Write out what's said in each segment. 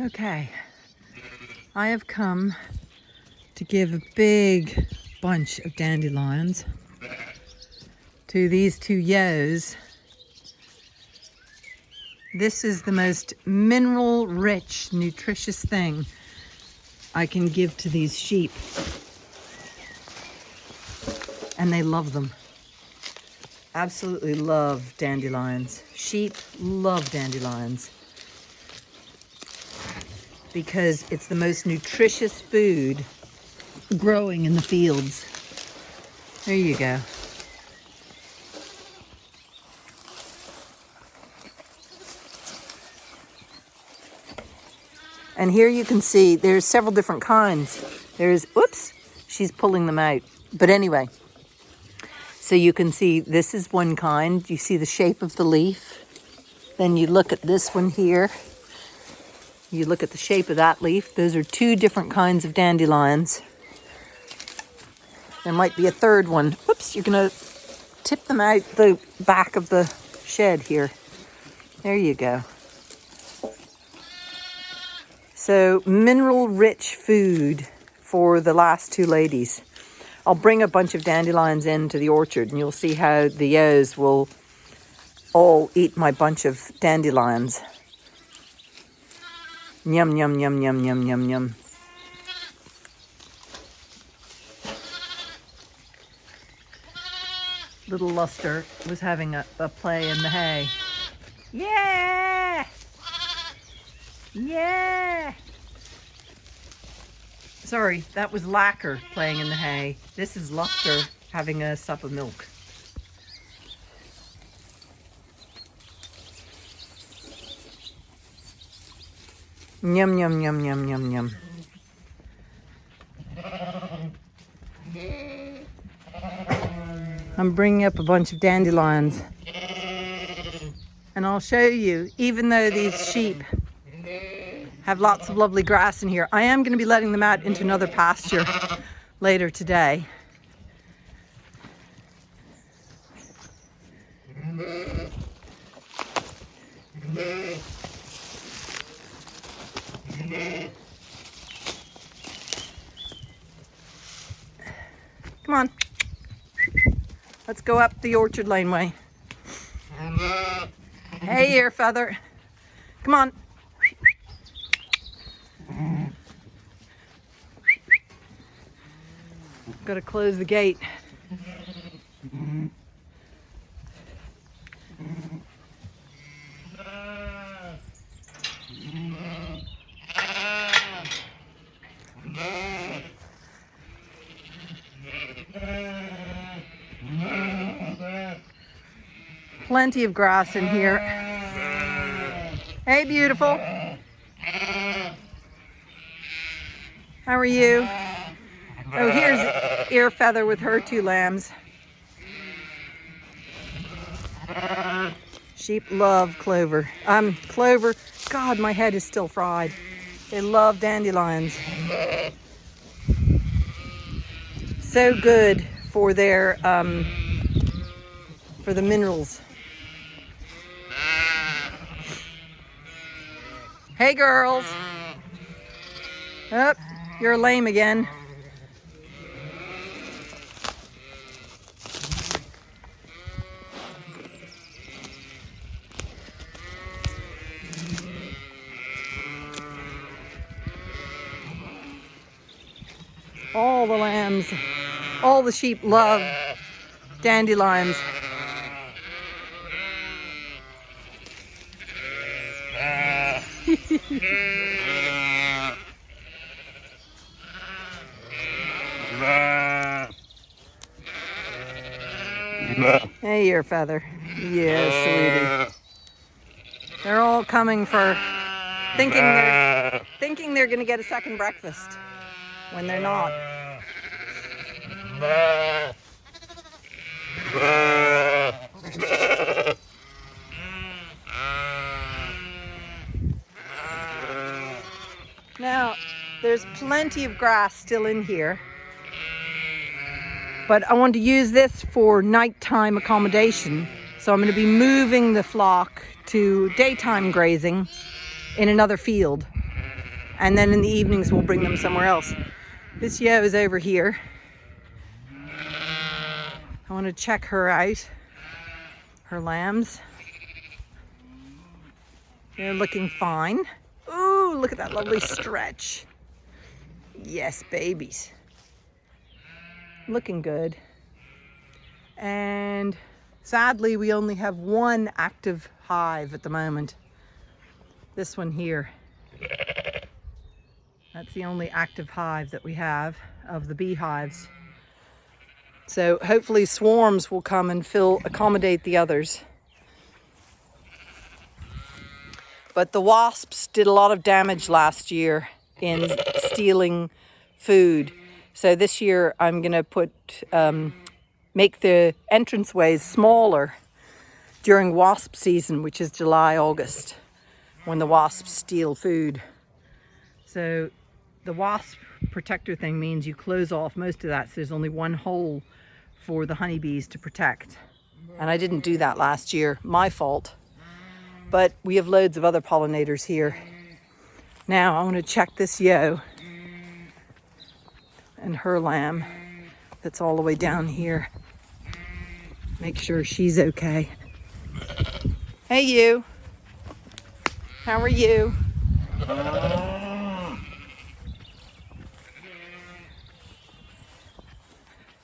Okay, I have come to give a big bunch of dandelions to these two yos. This is the most mineral rich, nutritious thing I can give to these sheep. And they love them. Absolutely love dandelions. Sheep love dandelions because it's the most nutritious food growing in the fields. There you go. And here you can see there's several different kinds. There's, whoops, she's pulling them out. But anyway, so you can see this is one kind. You see the shape of the leaf. Then you look at this one here. You look at the shape of that leaf. Those are two different kinds of dandelions. There might be a third one. Whoops, you're gonna tip them out the back of the shed here. There you go. So mineral rich food for the last two ladies. I'll bring a bunch of dandelions into the orchard and you'll see how the ewes will all eat my bunch of dandelions. Yum. Little Luster was having a, a play in the hay. Yeah! Yeah! Sorry, that was Lacquer playing in the hay. This is Luster having a sup of milk. Yum. I'm bringing up a bunch of dandelions. And I'll show you, even though these sheep have lots of lovely grass in here, I am going to be letting them out into another pasture later today. Come on. Let's go up the orchard laneway. Hey, ear feather. Come on. Got to close the gate. Plenty of grass in here. Hey, beautiful. How are you? Oh, here's Ear Feather with her two lambs. Sheep love clover. Um, clover. God, my head is still fried. They love dandelions. So good for their, um, for the minerals. Hey, girls. Up, oh, you're lame again. All the lambs, all the sheep love dandelions. hey, your feather. Yes, sweetie. They're all coming for thinking they're thinking they're gonna get a second breakfast when they're not. Now, there's plenty of grass still in here, but I want to use this for nighttime accommodation. So I'm going to be moving the flock to daytime grazing in another field. And then in the evenings, we'll bring them somewhere else. This yo is over here. I want to check her out, her lambs. They're looking fine. Ooh, look at that lovely stretch. Yes, babies. Looking good. And sadly, we only have one active hive at the moment. This one here. That's the only active hive that we have of the beehives. So hopefully swarms will come and fill, accommodate the others. But the wasps did a lot of damage last year in stealing food. So this year I'm going to put um, make the entranceways smaller during wasp season, which is July, August, when the wasps steal food. So the wasp protector thing means you close off most of that so there's only one hole for the honeybees to protect. And I didn't do that last year, my fault but we have loads of other pollinators here. Now I want to check this yo and her lamb that's all the way down here. Make sure she's okay. Hey you, how are you?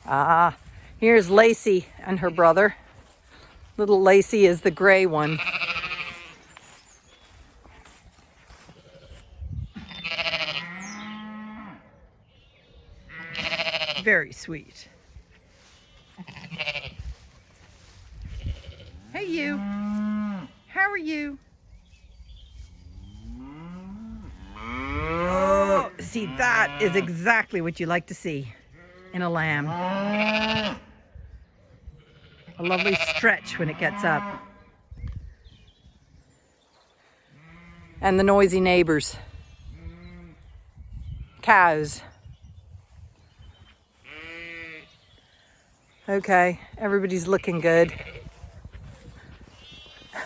Ah, here's Lacey and her brother. Little Lacey is the gray one. Very sweet. Hey you, how are you? Oh, see that is exactly what you like to see in a lamb. A lovely stretch when it gets up. And the noisy neighbors. Cows. Okay, everybody's looking good.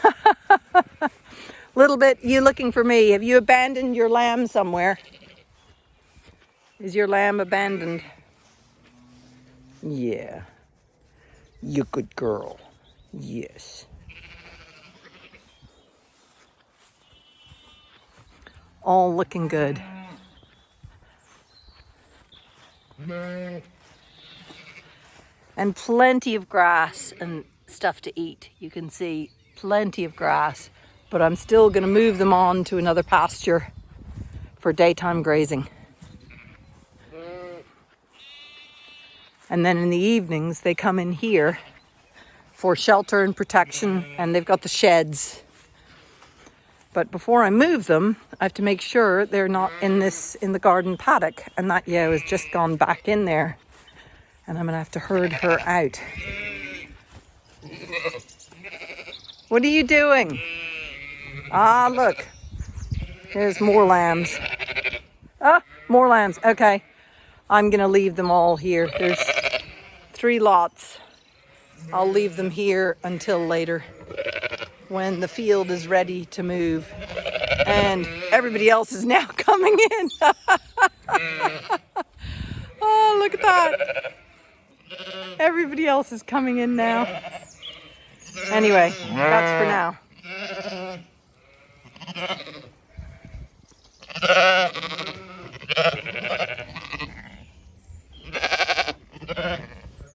Little bit, you looking for me. Have you abandoned your lamb somewhere? Is your lamb abandoned? Yeah. You good girl. Yes. All looking good and plenty of grass and stuff to eat. You can see plenty of grass, but I'm still going to move them on to another pasture for daytime grazing. And then in the evenings, they come in here for shelter and protection, and they've got the sheds. But before I move them, I have to make sure they're not in this in the garden paddock, and that yo has just gone back in there and I'm gonna have to herd her out. What are you doing? Ah, look. There's more lambs. Ah, more lambs. Okay. I'm gonna leave them all here. There's three lots. I'll leave them here until later when the field is ready to move. And everybody else is now coming in. oh, look at that. Everybody else is coming in now. Anyway, that's for now.